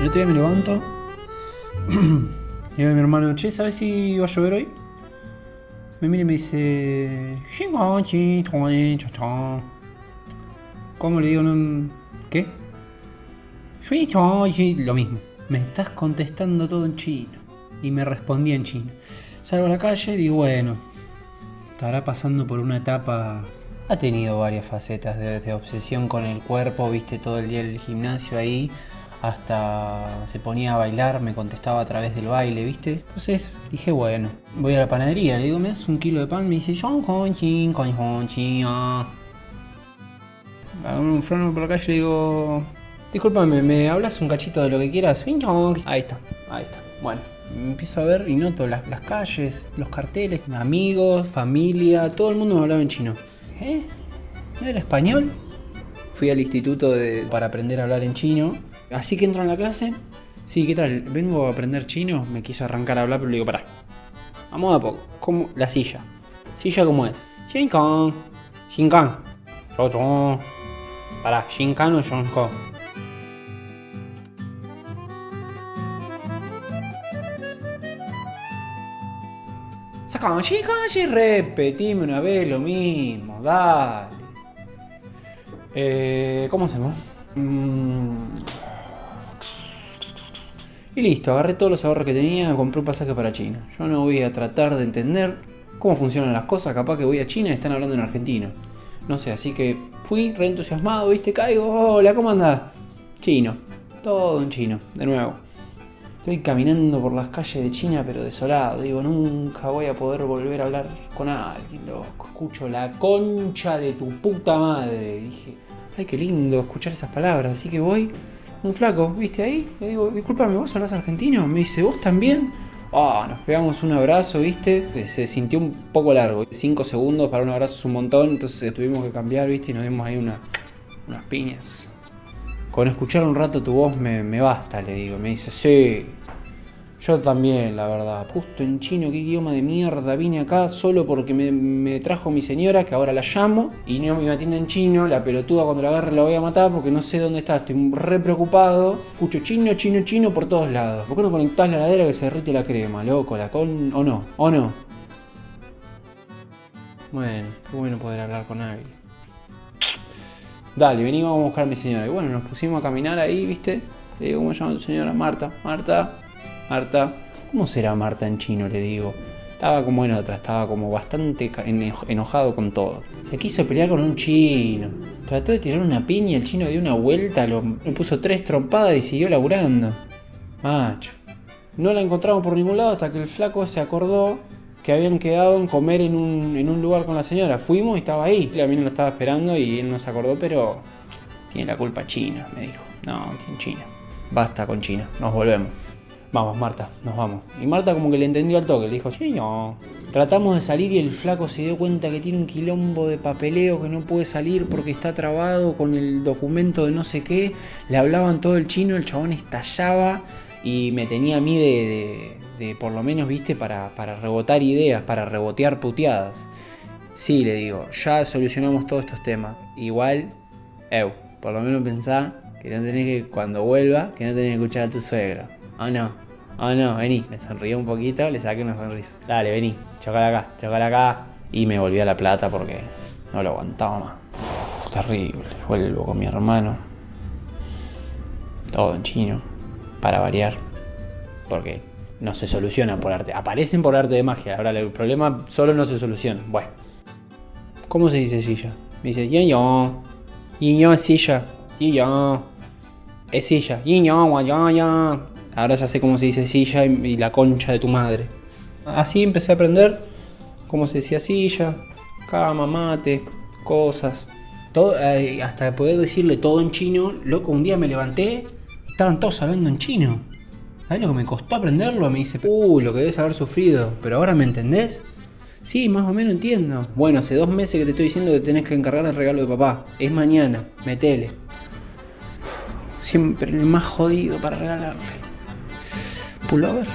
El otro día me levanto. y mi hermano, che, ¿sabes si va a llover hoy? Me mira y me dice. ¿Cómo le digo? No, ¿Qué? Lo mismo. Me estás contestando todo en chino. Y me respondí en chino. Salgo a la calle y digo, bueno, estará pasando por una etapa. Ha tenido varias facetas de, obsesión con el cuerpo, viste todo el día el gimnasio ahí, hasta se ponía a bailar, me contestaba a través del baile, viste. Entonces dije, bueno, voy a la panadería, le digo, me das un kilo de pan, me dice, Hago un freno por la calle y digo, discúlpame, ¿me hablas un cachito de lo que quieras? Ahí está, ahí está. Bueno, empiezo a ver y noto las, las calles, los carteles, amigos, familia, todo el mundo me hablaba en chino. ¿Eh? ¿No era español? Fui al instituto para aprender a hablar en chino. Así que entro en la clase. Sí, ¿qué tal? Vengo a aprender chino. Me quiso arrancar a hablar, pero le digo, pará. Vamos a poco. ¿Cómo? La silla. ¿Silla cómo es? Shinkan. Shinkan. Pará, Shinkan o Shinkan. Kanji, kanji, repetime una vez lo mismo, dale. Eh, ¿Cómo hacemos? Mm. Y listo, agarré todos los ahorros que tenía, compré un pasaje para China. Yo no voy a tratar de entender cómo funcionan las cosas, capaz que voy a China y están hablando en argentino. No sé, así que fui re entusiasmado, viste, caigo, hola, ¿cómo andás? Chino, todo en chino, de nuevo. Estoy caminando por las calles de China pero desolado. Digo, nunca voy a poder volver a hablar con alguien, loco. Escucho la concha de tu puta madre. dije, ay, qué lindo escuchar esas palabras. Así que voy, un flaco, ¿viste ahí? Le digo, discúlpame, ¿vos hablas argentino? Me dice, ¿vos también? Ah, nos pegamos un abrazo, ¿viste? Se sintió un poco largo. Cinco segundos para un abrazo es un montón, entonces tuvimos que cambiar, ¿viste? Y nos dimos ahí una, unas piñas. Con escuchar un rato tu voz me, basta, le digo. Me dice, sí, yo también, la verdad. Justo en chino, qué idioma de mierda. Vine acá solo porque me, trajo mi señora, que ahora la llamo, y no me atiende en chino. La pelotuda cuando la agarre la voy a matar porque no sé dónde está. Estoy re preocupado. Escucho chino, chino, chino por todos lados. ¿Por qué no conectás la ladera que se derrite la crema, loco? La con. o no, o no. Bueno, qué bueno poder hablar con alguien. Dale, vení, vamos a buscar a mi señora. Y bueno, nos pusimos a caminar ahí, ¿viste? Le digo, ¿cómo se llama tu señora? Marta. Marta, Marta. ¿Cómo será Marta en chino? Le digo. Estaba como en otra, estaba como bastante enojado con todo. Se quiso pelear con un chino. Trató de tirar una piña, el chino dio una vuelta, lo, le puso tres trompadas y siguió laburando. Macho. No la encontramos por ningún lado hasta que el flaco se acordó que habían quedado en comer en un, en un lugar con la señora. Fuimos y estaba ahí. La mina lo estaba esperando y él no se acordó, pero tiene la culpa China, me dijo. No, tiene China. Basta con China, nos volvemos. Vamos, Marta, nos vamos. Y Marta como que le entendió al toque, le dijo, sí, no. Tratamos de salir y el flaco se dio cuenta que tiene un quilombo de papeleo que no puede salir porque está trabado con el documento de no sé qué. Le hablaban todo el chino, el chabón estallaba y me tenía a mí de, de, por lo menos, viste, para, para rebotar ideas, para rebotear puteadas. Sí, le digo, ya solucionamos todos estos temas. Igual, eu, por lo menos pensá que no tenés que, cuando vuelva, que no tenés que escuchar a tu suegro. Oh no, oh no, vení. Me sonrió un poquito, le saqué una sonrisa. Dale, vení, chocala acá, chocala acá. Y me volví a la plata porque no lo aguantaba más. terrible. Vuelvo con mi hermano. Todo en chino. Para variar. Porque no se solucionan por arte. Aparecen por arte de magia. Ahora el problema solo no se soluciona. Bueno. ¿Cómo se dice silla? Me dice yo. Yo es silla. Yo. Es silla. Yo, Ahora ya sé cómo se dice silla y, la concha de tu madre. Así empecé a aprender cómo se decía silla, cama, mate, cosas. Todo, eh, hasta poder decirle todo en chino. Loco, un día me levanté estaban todos hablando en chino. ¿Sabes lo que me costó aprenderlo? Me dice, uy, lo que debes haber sufrido. Pero ahora me entendés. Sí, más o menos entiendo. Bueno, hace dos meses que te estoy diciendo que tenés que encargar el regalo de papá. Es mañana, metele. Siempre el más jodido para regalarle pullover